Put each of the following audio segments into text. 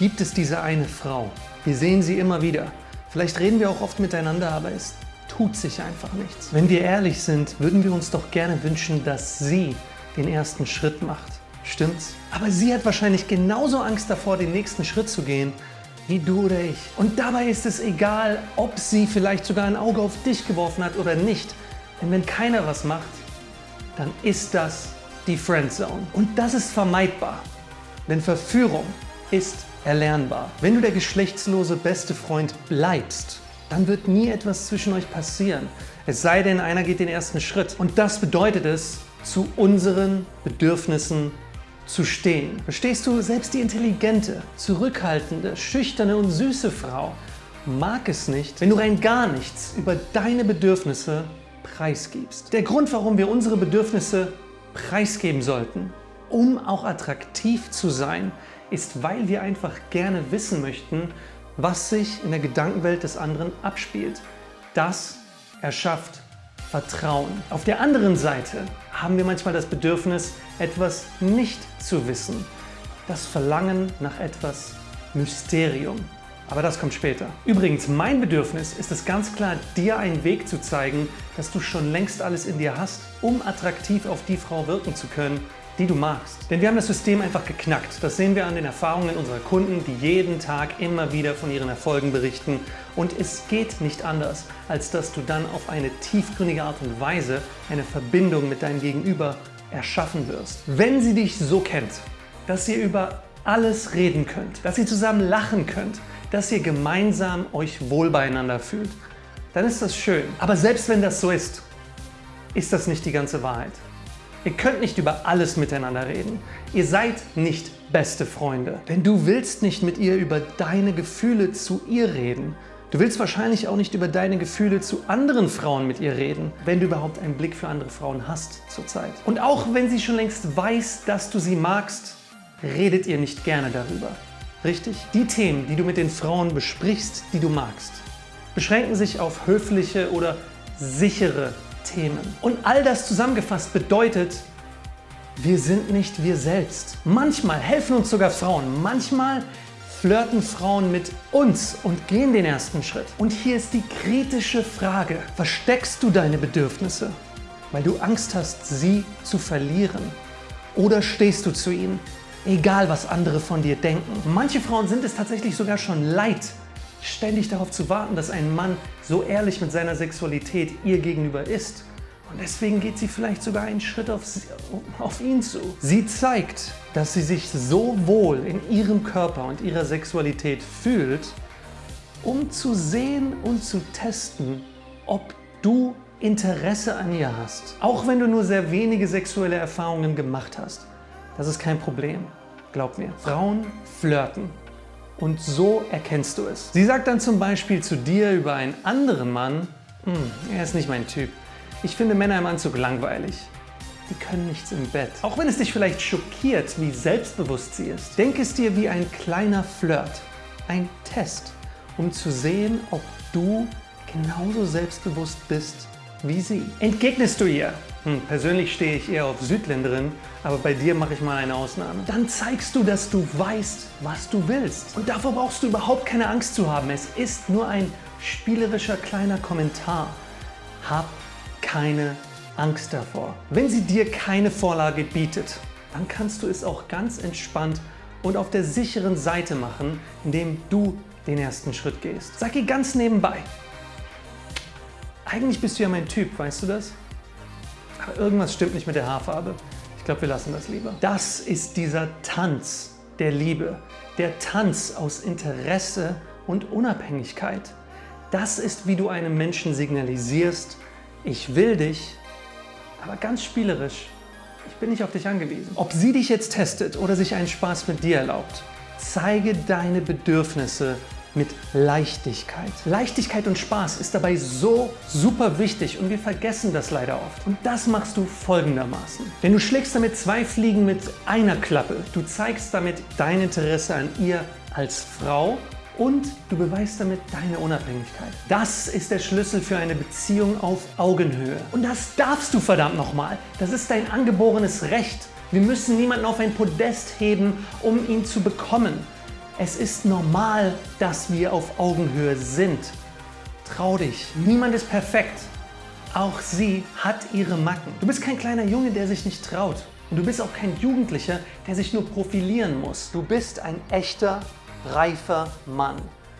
gibt es diese eine Frau. Wir sehen sie immer wieder. Vielleicht reden wir auch oft miteinander, aber es tut sich einfach nichts. Wenn wir ehrlich sind, würden wir uns doch gerne wünschen, dass sie den ersten Schritt macht. Stimmt's? Aber sie hat wahrscheinlich genauso Angst davor, den nächsten Schritt zu gehen, wie du oder ich. Und dabei ist es egal, ob sie vielleicht sogar ein Auge auf dich geworfen hat oder nicht. Denn wenn keiner was macht, dann ist das die Friendzone. Und das ist vermeidbar. Denn Verführung ist erlernbar. Wenn du der geschlechtslose beste Freund bleibst, dann wird nie etwas zwischen euch passieren. Es sei denn, einer geht den ersten Schritt. Und das bedeutet es, zu unseren Bedürfnissen zu stehen. Verstehst du, selbst die intelligente, zurückhaltende, schüchterne und süße Frau mag es nicht, wenn du rein gar nichts über deine Bedürfnisse preisgibst. Der Grund, warum wir unsere Bedürfnisse preisgeben sollten, um auch attraktiv zu sein, ist, weil wir einfach gerne wissen möchten, was sich in der Gedankenwelt des anderen abspielt. Das erschafft Vertrauen. Auf der anderen Seite haben wir manchmal das Bedürfnis, etwas nicht zu wissen. Das Verlangen nach etwas Mysterium. Aber das kommt später. Übrigens, mein Bedürfnis ist es ganz klar, dir einen Weg zu zeigen, dass du schon längst alles in dir hast, um attraktiv auf die Frau wirken zu können, die du magst. Denn wir haben das System einfach geknackt. Das sehen wir an den Erfahrungen unserer Kunden, die jeden Tag immer wieder von ihren Erfolgen berichten. Und es geht nicht anders, als dass du dann auf eine tiefgründige Art und Weise eine Verbindung mit deinem Gegenüber erschaffen wirst. Wenn sie dich so kennt, dass ihr über alles reden könnt, dass ihr zusammen lachen könnt, dass ihr gemeinsam euch wohl beieinander fühlt, dann ist das schön. Aber selbst wenn das so ist, ist das nicht die ganze Wahrheit. Ihr könnt nicht über alles miteinander reden. Ihr seid nicht beste Freunde. Denn du willst nicht mit ihr über deine Gefühle zu ihr reden. Du willst wahrscheinlich auch nicht über deine Gefühle zu anderen Frauen mit ihr reden, wenn du überhaupt einen Blick für andere Frauen hast zurzeit. Und auch wenn sie schon längst weiß, dass du sie magst, redet ihr nicht gerne darüber. Richtig? Die Themen, die du mit den Frauen besprichst, die du magst, beschränken sich auf höfliche oder sichere Themen. Und all das zusammengefasst bedeutet, wir sind nicht wir selbst. Manchmal helfen uns sogar Frauen, manchmal flirten Frauen mit uns und gehen den ersten Schritt. Und hier ist die kritische Frage, versteckst du deine Bedürfnisse, weil du Angst hast, sie zu verlieren? Oder stehst du zu ihnen, egal was andere von dir denken? Manche Frauen sind es tatsächlich sogar schon leid, ständig darauf zu warten, dass ein Mann so ehrlich mit seiner Sexualität ihr gegenüber ist. Und deswegen geht sie vielleicht sogar einen Schritt auf, sie, auf ihn zu. Sie zeigt, dass sie sich so wohl in ihrem Körper und ihrer Sexualität fühlt, um zu sehen und zu testen, ob du Interesse an ihr hast. Auch wenn du nur sehr wenige sexuelle Erfahrungen gemacht hast. Das ist kein Problem. Glaub mir. Frauen flirten. Und so erkennst du es. Sie sagt dann zum Beispiel zu dir über einen anderen Mann, hm, er ist nicht mein Typ. Ich finde Männer im Anzug langweilig. Die können nichts im Bett. Auch wenn es dich vielleicht schockiert, wie selbstbewusst sie ist. Denk es dir wie ein kleiner Flirt. Ein Test, um zu sehen, ob du genauso selbstbewusst bist wie sie. Entgegnest du ihr, hm, persönlich stehe ich eher auf Südländerin, aber bei dir mache ich mal eine Ausnahme. Dann zeigst du, dass du weißt, was du willst. Und davor brauchst du überhaupt keine Angst zu haben. Es ist nur ein spielerischer kleiner Kommentar. Hab keine Angst davor. Wenn sie dir keine Vorlage bietet, dann kannst du es auch ganz entspannt und auf der sicheren Seite machen, indem du den ersten Schritt gehst. Sag ihr ganz nebenbei. Eigentlich bist du ja mein Typ, weißt du das? Aber irgendwas stimmt nicht mit der Haarfarbe. Ich glaube, wir lassen das lieber. Das ist dieser Tanz der Liebe. Der Tanz aus Interesse und Unabhängigkeit. Das ist, wie du einem Menschen signalisierst, ich will dich, aber ganz spielerisch. Ich bin nicht auf dich angewiesen. Ob sie dich jetzt testet oder sich einen Spaß mit dir erlaubt, zeige deine Bedürfnisse mit Leichtigkeit. Leichtigkeit und Spaß ist dabei so super wichtig und wir vergessen das leider oft. Und das machst du folgendermaßen. Denn du schlägst damit zwei Fliegen mit einer Klappe. Du zeigst damit dein Interesse an ihr als Frau und du beweist damit deine Unabhängigkeit. Das ist der Schlüssel für eine Beziehung auf Augenhöhe. Und das darfst du verdammt nochmal. Das ist dein angeborenes Recht. Wir müssen niemanden auf ein Podest heben, um ihn zu bekommen. Es ist normal, dass wir auf Augenhöhe sind. Trau dich. Niemand ist perfekt. Auch sie hat ihre Macken. Du bist kein kleiner Junge, der sich nicht traut. Und du bist auch kein Jugendlicher, der sich nur profilieren muss. Du bist ein echter, reifer Mann.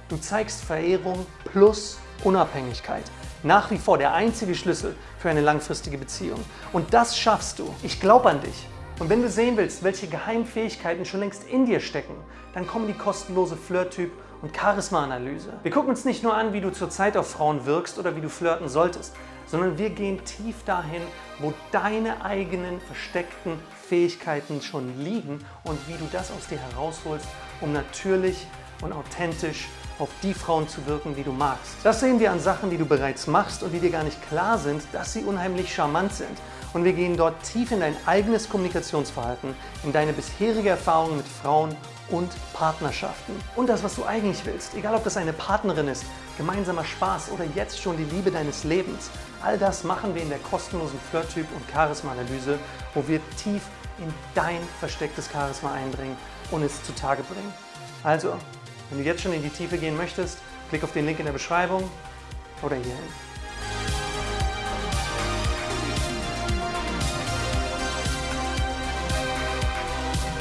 Du zeigst Verehrung plus Unabhängigkeit. Nach wie vor der einzige Schlüssel für eine langfristige Beziehung. Und das schaffst du. Ich glaube an dich. Und wenn du sehen willst, welche Geheimfähigkeiten schon längst in dir stecken, dann kommen die kostenlose Flirt-Typ und Charisma-Analyse. Wir gucken uns nicht nur an, wie du zurzeit auf Frauen wirkst oder wie du flirten solltest, sondern wir gehen tief dahin, wo deine eigenen versteckten Fähigkeiten schon liegen und wie du das aus dir herausholst, um natürlich und authentisch auf die Frauen zu wirken, die du magst. Das sehen wir an Sachen, die du bereits machst und die dir gar nicht klar sind, dass sie unheimlich charmant sind. Und wir gehen dort tief in dein eigenes Kommunikationsverhalten, in deine bisherige Erfahrung mit Frauen und Partnerschaften. Und das, was du eigentlich willst, egal ob das eine Partnerin ist, gemeinsamer Spaß oder jetzt schon die Liebe deines Lebens. All das machen wir in der kostenlosen Flirt-Typ- und Charisma-Analyse, wo wir tief in dein verstecktes Charisma eindringen und es zutage bringen. Also, wenn du jetzt schon in die Tiefe gehen möchtest, klick auf den Link in der Beschreibung oder hierhin.